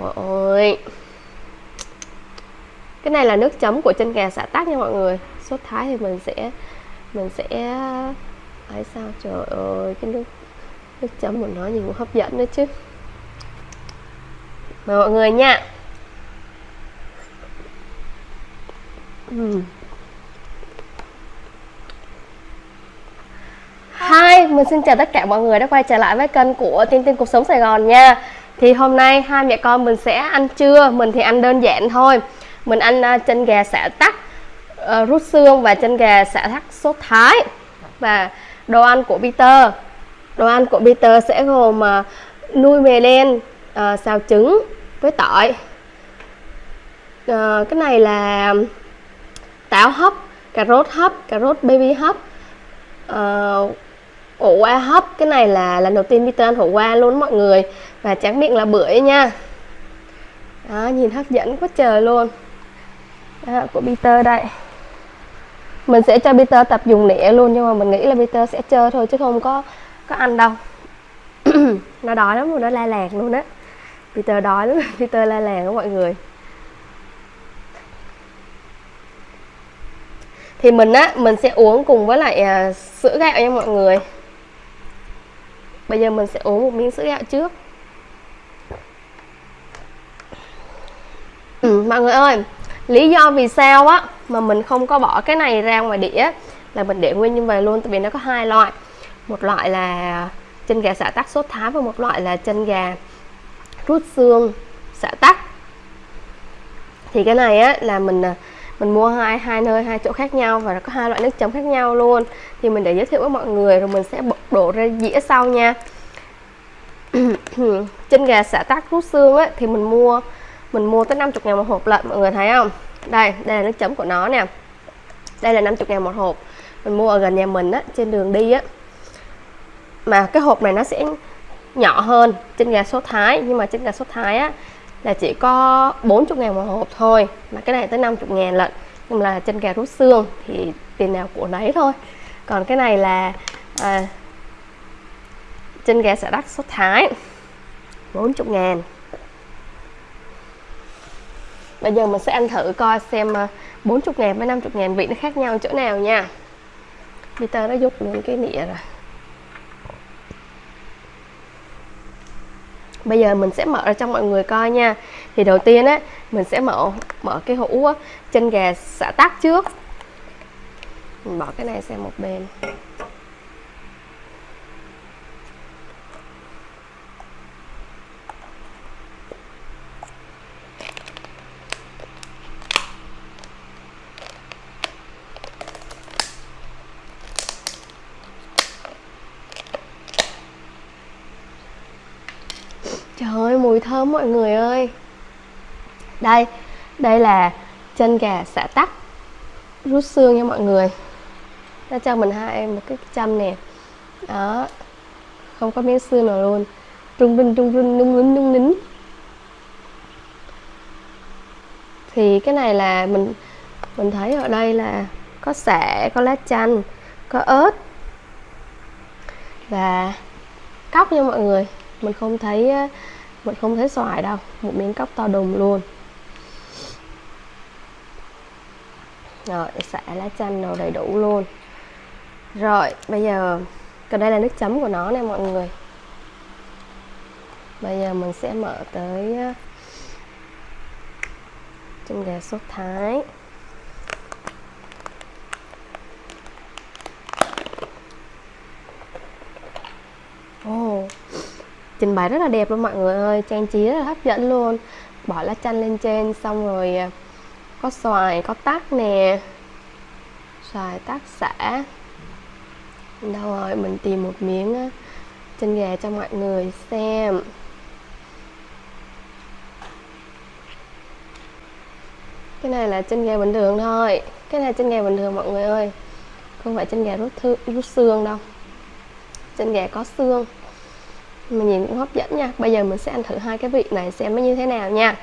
Trời ơi. Cái này là nước chấm của chân gà xả tắc nha mọi người. Sốt thái thì mình sẽ mình sẽ ấy sao? Trời ơi cái nước nước chấm của nó nhìn cũng hấp dẫn nữa chứ. Mời mọi người nha. Uhm. Hi, mình xin chào tất cả mọi người đã quay trở lại với kênh của Tiên Tiên Cuộc Sống Sài Gòn nha. Thì hôm nay hai mẹ con mình sẽ ăn trưa, mình thì ăn đơn giản thôi. Mình ăn uh, chân gà xả tắc, uh, rút xương và chân gà xả tắc sốt thái. Và đồ ăn của Peter. Đồ ăn của Peter sẽ gồm uh, nuôi mè đen uh, ờ, xào trứng với tỏi. Uh, Cái này là táo hấp, cà rốt hấp, cà rốt baby hấp. Uh, ổ qua hấp cái này là lần đầu tiên Peter ăn ổ qua luôn mọi người và tráng miệng là bưởi nha. Đó nhìn hấp dẫn quá trời luôn. Đó, của Peter đây. Mình sẽ cho Peter tập dùng nĩa luôn nhưng mà mình nghĩ là Peter sẽ chơi thôi chứ không có có ăn đâu. Nó đói lắm rồi nó la làng luôn á. Peter đói lắm Peter la làng đó mọi người. Thì mình á mình sẽ uống cùng với lại à, sữa gạo nha mọi người. Bây giờ mình sẽ uống một miếng sữa gạo trước. Ừ, mọi người ơi lý do vì sao á mà mình không có bỏ cái này ra ngoài đĩa là mình để nguyên như vậy luôn tại vì nó có hai loại. Một loại là chân gà xả tắc sốt thái và một loại là chân gà rút xương xả tắc. Thì cái này á là mình à, mình mua hai hai nơi hai chỗ khác nhau và nó có hai loại nước chấm khác nhau luôn. Thì mình để giới thiệu với mọi người rồi mình sẽ đổ ra dĩa sau nha. Chân gà xả tắc rút xương á thì mình mua mình mua tới 50 ngàn một hộp lận mọi người thấy không? Đây đây là nước chấm của nó nè. Đây là 50 ngàn một hộp. Mình mua ở gần nhà mình á trên đường đi á. Mà cái hộp này nó sẽ nhỏ hơn trên gà sốt thái nhưng mà trên gà sốt thái á là chỉ có 40 ngàn một hộp thôi. Mà cái này tới 50 ngàn lận. Nhưng là chân gà rút xương thì tiền nào của nấy thôi. Còn cái này là à, chân gà xả đắt sốt thái 40 ngàn. Bây giờ mình sẽ ăn thử coi xem ờ, 40 ngàn với 50 ngàn vị nó khác nhau chỗ nào nha. Peter nó dục luôn cái nịa rồi. Bây giờ mình sẽ mở ra cho mọi người coi nha. Thì đầu tiên á, mình sẽ mở mở cái hũ chân gà xả tắc trước. Mình bỏ cái này sang một bên. Trời ơi mùi thơm mọi người ơi. Đây Đây là chân gà xả tắc. Rút xương nha mọi người. Nó cho mình hai một cái châm nè. Đó Không có miếng xương nào luôn. Trung rinh trung rinh nung nín nung nín. Thì cái này là mình Mình thấy ở đây là Có xả, có lá chanh Có ớt Và Cóc nha mọi người mình không thấy mình không thấy xoài đâu một miếng cốc to đùng luôn. Rồi xả lá chanh đồ đầy đủ luôn. Rồi bây giờ còn đây là nước chấm của nó nè mọi người. Bây giờ mình sẽ mở tới chân gà sốt thái. Ồ, oh, trình bày rất là đẹp luôn mọi người ơi. Trang trí rất là hấp dẫn luôn. Bỏ lá chanh lên trên xong rồi à, có xoài có tắc nè. Xoài tắc xả. Đâu rồi mình tìm một miếng chân gà cho mọi người xem. Cái này là chân gà bình thường thôi. Cái này chân gà bình thường mọi người ơi. Không phải chân gà rút, thư, rút xương đâu. Chân gà có xương mà nhìn cũng hấp dẫn nha. Bây giờ mình sẽ ăn thử hai cái vị này xem nó như thế nào nha.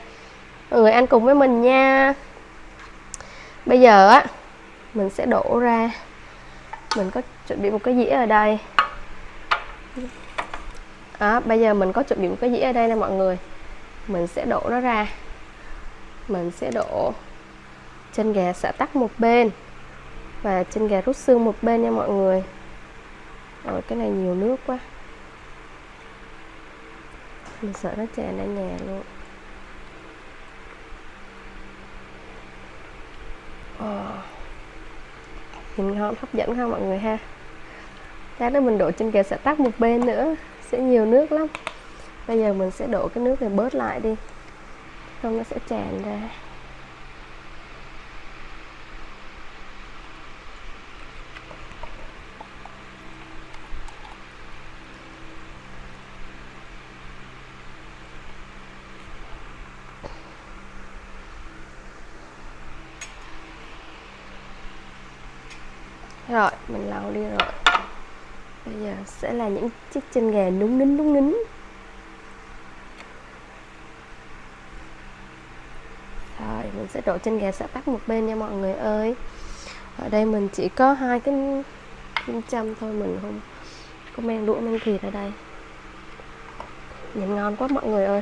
Mọi người ăn cùng với mình nha. Bây giờ á mình sẽ đổ ra. Mình có chuẩn bị một cái dĩa ở đây. Đó, bây giờ mình có chuẩn bị một cái dĩa ở đây nè mọi người. Mình sẽ đổ nó ra. Mình sẽ đổ chân gà xả tắc một bên và chân gà rút xương một bên nha mọi người. Rồi cái này nhiều nước quá mình sợ nó tràn ra nhà luôn. Oh. nhìn ngon hấp dẫn ha mọi người ha? Lát nữa mình đổ trên gà sẽ tắt một bên nữa, Sẽ nhiều nước lắm. Bây giờ mình sẽ đổ cái nước này bớt lại đi Không nó sẽ tràn ra rồi mình lau đi rồi bây giờ sẽ là những chiếc chân gà núng nính núng nính rồi, mình sẽ đổ chân gà xả tắc một bên nha mọi người ơi. Ở đây mình chỉ có hai cái kim châm thôi, mình không có men đũa men thịt ở đây. Nhìn ngon quá mọi người ơi.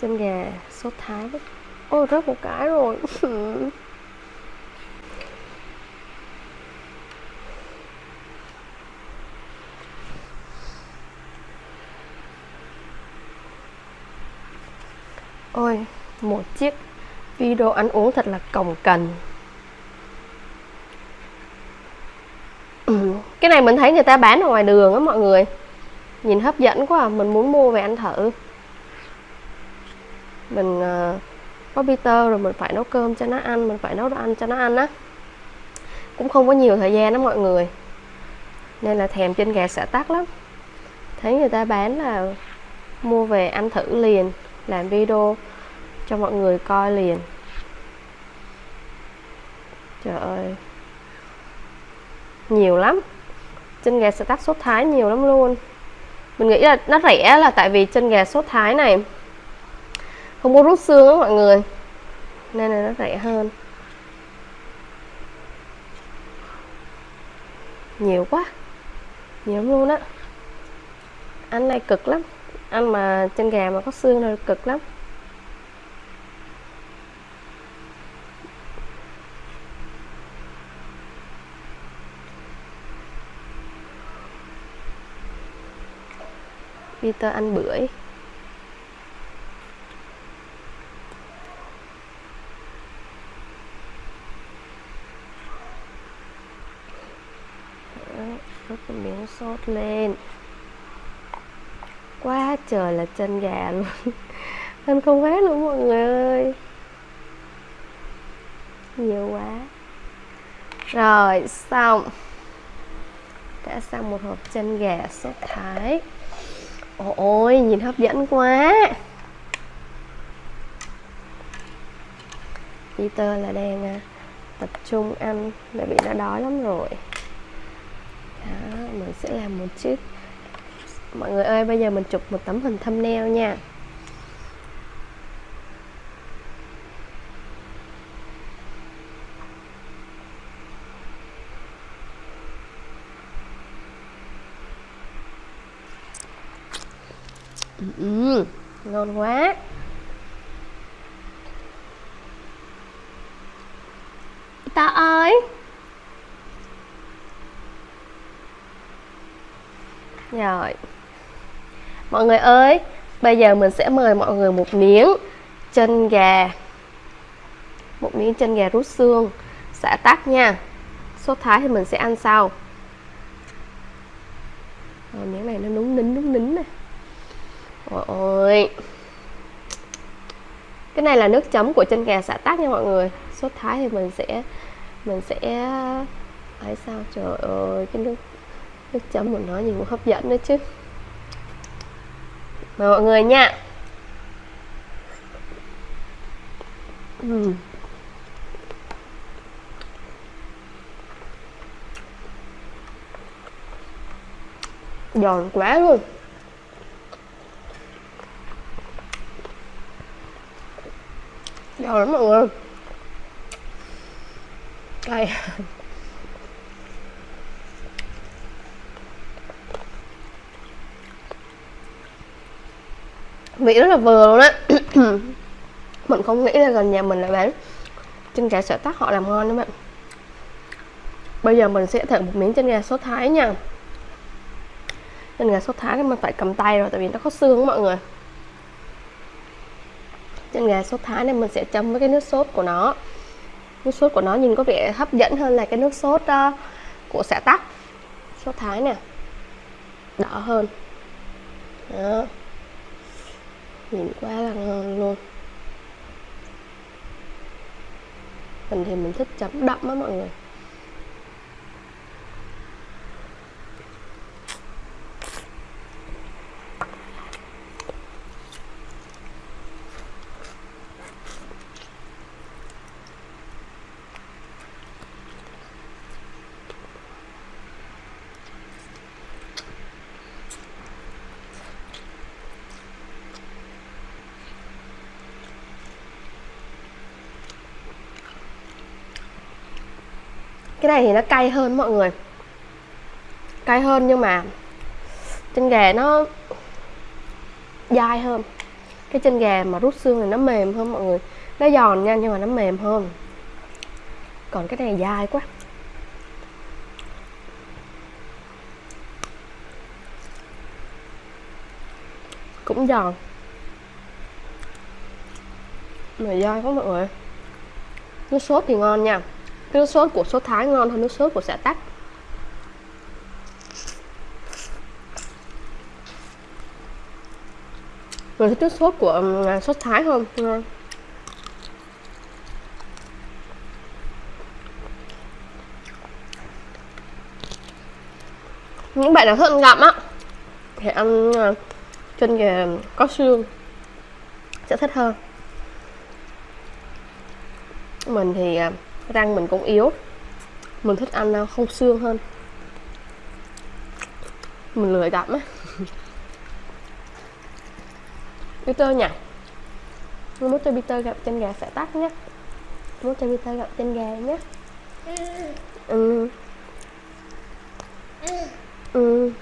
Chân gà sốt thái ôi rớt một cái rồi. Ôi, một chiếc video ăn uống thật là cồng cần ừ, Cái này mình thấy người ta bán ở ngoài đường á mọi người. Nhìn hấp dẫn quá à, mình muốn mua về ăn thử. Mình uh, có Peter rồi mình phải nấu cơm cho nó ăn Mình phải nấu đồ ăn cho nó ăn á. Cũng không có nhiều thời gian đó mọi người. Nên là thèm trên gà xả tắc lắm. Thấy người ta bán là mua về ăn thử liền làm video cho mọi người coi liền. Trời ơi. Nhiều lắm. Chân gà stack tắt sốt thái nhiều lắm luôn. Mình nghĩ là nó rẻ là tại vì chân gà sốt thái này không có rút xương á mọi người. Nên là nó rẻ hơn. Nhiều quá. Nhiều lắm luôn á. Ăn này cực lắm. Ăn mà chân gà mà có xương là cực lắm. Peter ăn bưởi. Rút cái miếng sốt lên. Quá trời là chân gà luôn. Anh không hết luôn mọi người ơi. Nhiều quá. Rồi, xong. Đã xong một hộp chân gà sốt thái ôi nhìn hấp dẫn quá. Peter là đang à, tập trung ăn bởi vì đã đói lắm rồi. Đó, mình sẽ làm một chiếc mọi người ơi bây giờ mình chụp một tấm hình thumbnail nha. Ừ, ừ, ngon quá. Ta ơi. Rồi. Mọi người ơi bây giờ mình sẽ mời mọi người một miếng chân gà. Một miếng chân gà rút xương. Xả tắc nha. Sốt thái thì mình sẽ ăn sau rồi miếng này nó núng nính núng nính này ôi ôi cái này là nước chấm của chân gà xả tác nha mọi người. Sốt thái thì mình sẽ mình sẽ, ấy sao? Trời ơi, cái nước nước chấm của nó nhìn cũng hấp dẫn đấy chứ. Mời mọi người nha. Uhm. giòn quá luôn. Ngon lắm mọi người. Cay vị rất là vừa luôn á. Mình không nghĩ là gần nhà mình lại bán chân gà sợ tắc, họ làm ngon đó bạn. Bây giờ mình sẽ thử một miếng chân gà sốt thái nha. Chân gà sốt thái thì mình phải cầm tay rồi, tại vì nó có xương mọi người chân gà sốt thái này mình sẽ chấm với cái nước sốt của nó. Nước sốt của nó nhìn có vẻ hấp dẫn hơn là cái nước sốt uh, của xã tắc. Sốt thái nè. Đỏ hơn. Đó. Nhìn quá là ngon luôn. Mình thì mình thích chấm đậm á mọi người. Cái này thì nó cay hơn mọi người. Cay hơn nhưng mà chân gà nó dai hơn. Cái chân gà mà rút xương này nó mềm hơn mọi người. Nó giòn nha nhưng mà nó mềm hơn. Còn cái này dai quá. Cũng giòn. Mà dai quá mọi người. Nước sốt thì ngon nha nước sốt của sốt thái ngon hơn nước sốt của xả tắc. Mình thích nước sốt của à, sốt thái hơn ngon. Những bạn nào thích ăn gặm á thì ăn à, chân gà có xương sẽ thích hơn. Mình thì uh, răng mình cũng yếu. Mình thích ăn không xương hơn. Mình lười gặm á. Peter nhỉ? Mốt cho Peter gặp chân gà sẽ tắt nhé. Mốt cho Peter gặp chân gà nhé. Ừ. Ừ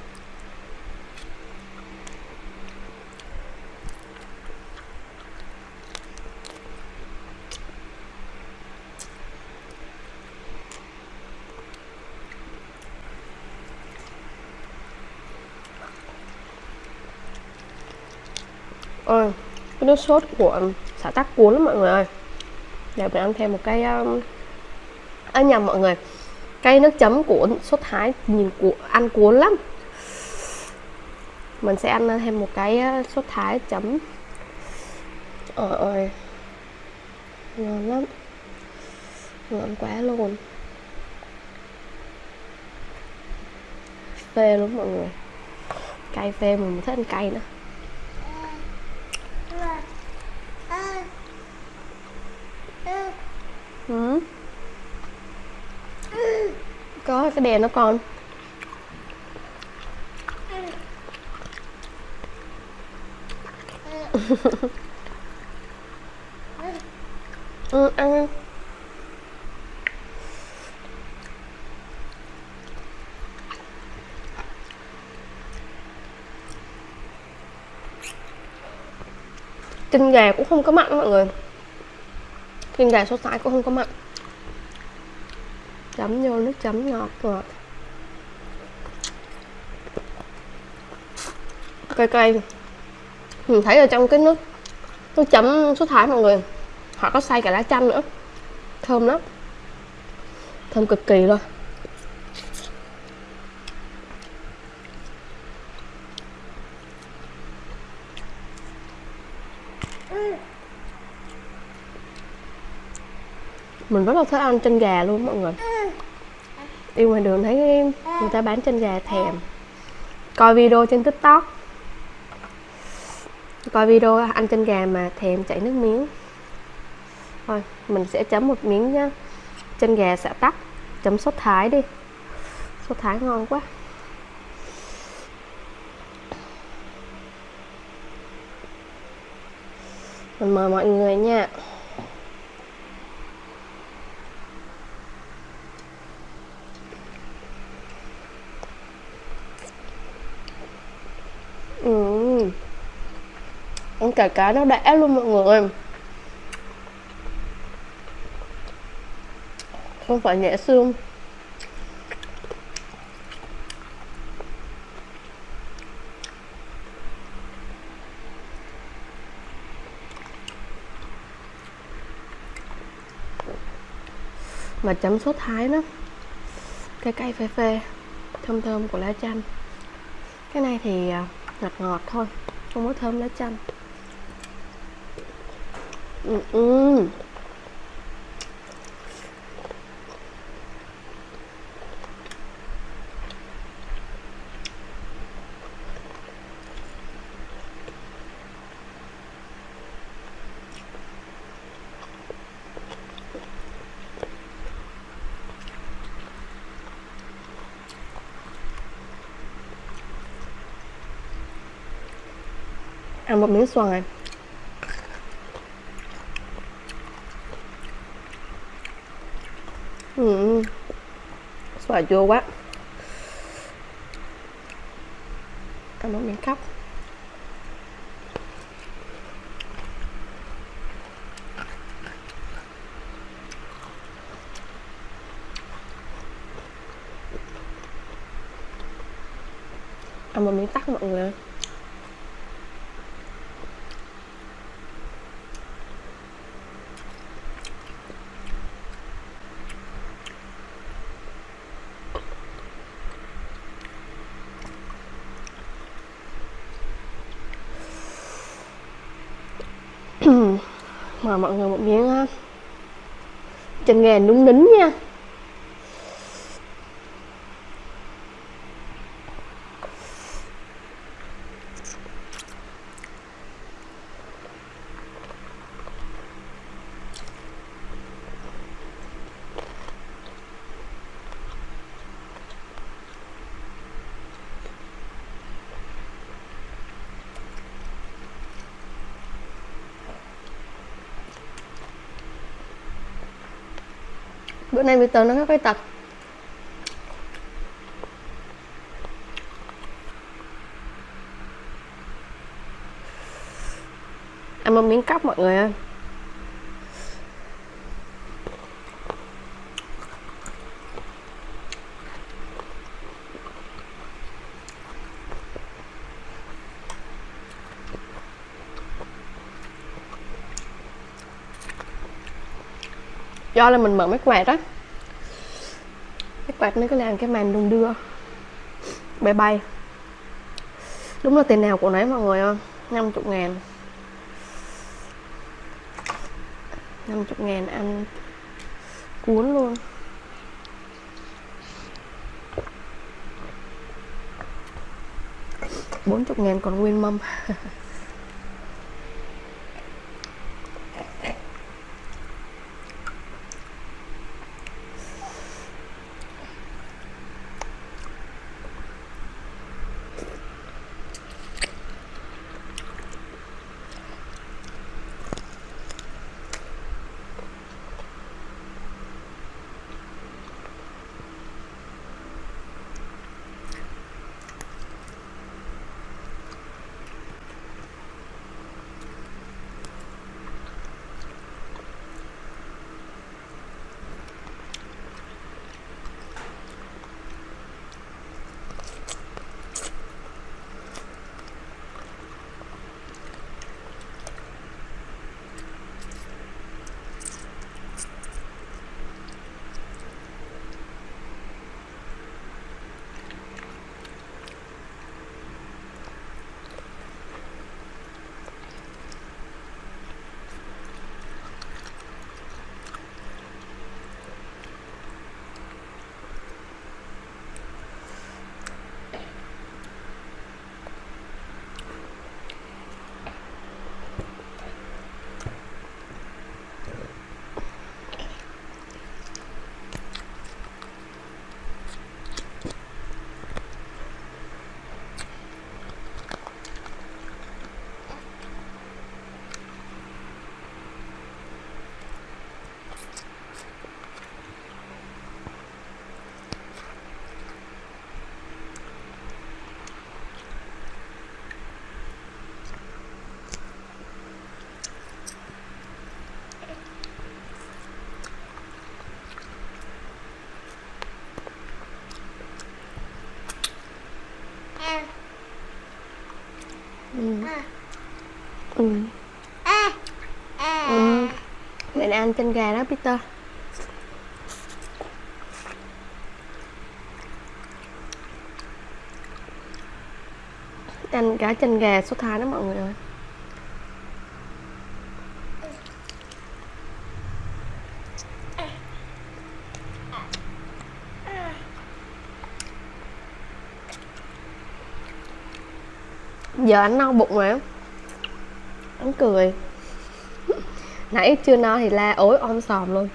ơi cái nước sốt của um, xả tắc cuốn lắm mọi người ơi. Để mình ăn thêm một cái um... à, nhầm mọi người. Cái nước chấm của sốt thái nhìn của ăn cuốn lắm. Mình sẽ ăn uh, thêm một cái uh, sốt thái chấm. Ờ ơi ngon lắm. Ngon quá luôn. Phê luôn mọi người. Cay phê mình thích ăn cay nữa. Ừ. có cái đèn nó còn ừ, ăn chân gà cũng không có mặn mọi người nhưng gà sốt thái cũng không có mặn. Chấm vô nước chấm ngọt rồi. Cay cay mình ừ, thấy ở trong cái nước nước chấm sốt thái mọi người, họ có xay cả lá chanh nữa. Thơm lắm. Thơm cực kỳ luôn. Mình rất là thích ăn chân gà luôn, mọi người. Đi ngoài đường thấy người ta bán chân gà thèm. Coi video trên tiktok. Coi video ăn chân gà mà thèm chảy nước miếng. Thôi, mình sẽ chấm một miếng nhá. Chân gà xả tắc. Chấm sốt thái đi. Sốt thái ngon quá. Mình mời mọi người nha. Cả cá nó đã luôn mọi người không phải nhẹ xương. Mà chấm sốt thái nó cay cay phê phê thơm thơm của lá chanh. Cái này thì à, ngọt ngọt thôi, không có thơm lá chanh ừ, ừ. ăn một miếng xoài ừ xoài chua quá. Ăn một miếng cắp ăn một miếng tắc mọi người mời mọi người một miếng chân gà núng nính nha. Bữa nay Peter nó hơi tật ăn một miếng cóc mọi người ơi. Do là mình mở mấy quạt á. Mấy quạt nó cứ làm cái màn đung đưa bay bay đúng là tiền nào của nấy mọi người ơi 50 ngàn. 50 ngàn ăn cuốn luôn. bốn chục ngàn còn nguyên mâm. Ừ. Ừ. Ăn chân gà đó, Peter Ăn cả chân gà số thái đó, mọi người ơi giờ anh no bụng rồi cười. Nãy chưa no thì la ối om sòm luôn.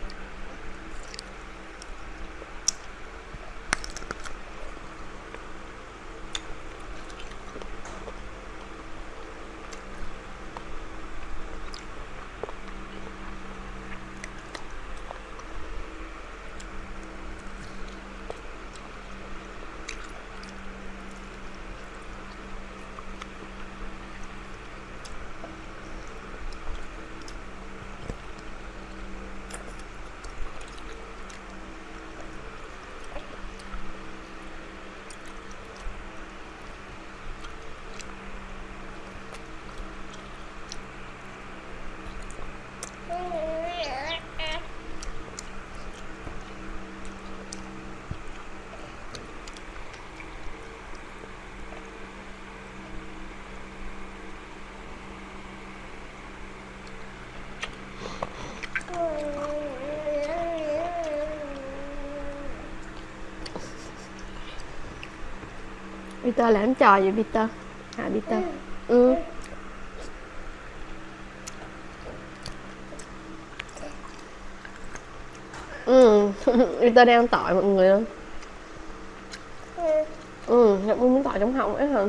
Peter làm trò vậy, Peter? Hả, Peter? Ừ. Ừ. Peter đang tỏi mọi người ơi Ừ Nhật muốn tỏi trong họng ấy hả?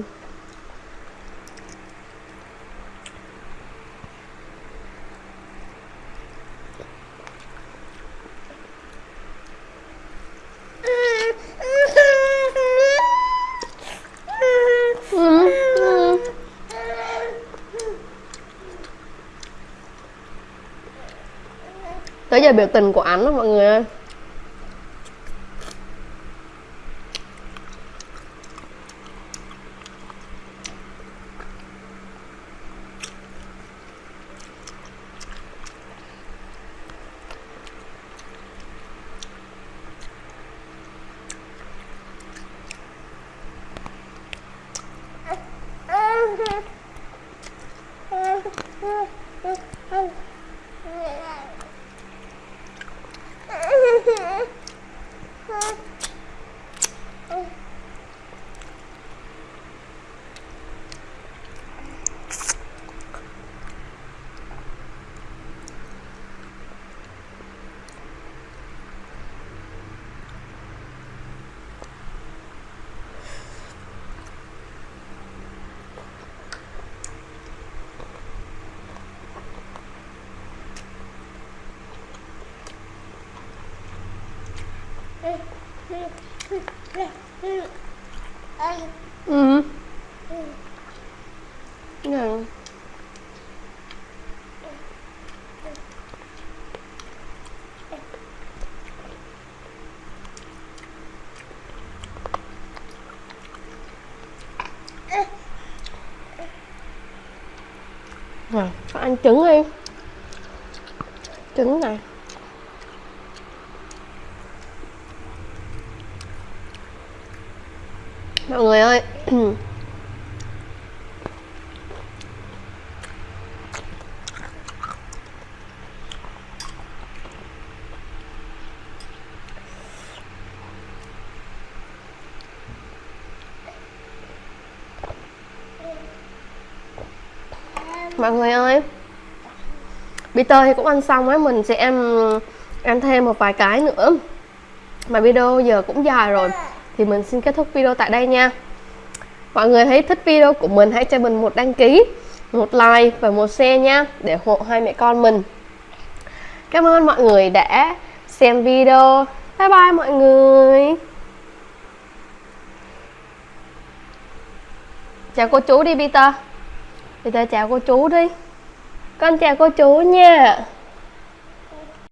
Tới giờ biểu tình của ảnh đó mọi người ơi. Ừ. Ừ. Rồi, ăn trứng đi Trứng này mọi người ơi mọi người ơi Peter thì cũng ăn xong ấy, mình sẽ ăn ăn thêm một vài cái nữa. Mà video giờ cũng dài rồi thì mình xin kết thúc video tại đây nha. Mọi người thấy thích video của mình hãy cho mình một đăng ký một like và một share nha để hộ hai mẹ con mình. Cảm ơn mọi người đã xem video. Bye bye mọi người. Chào cô chú đi Peter thì ta chào cô chú đi. Con chào cô chú nha.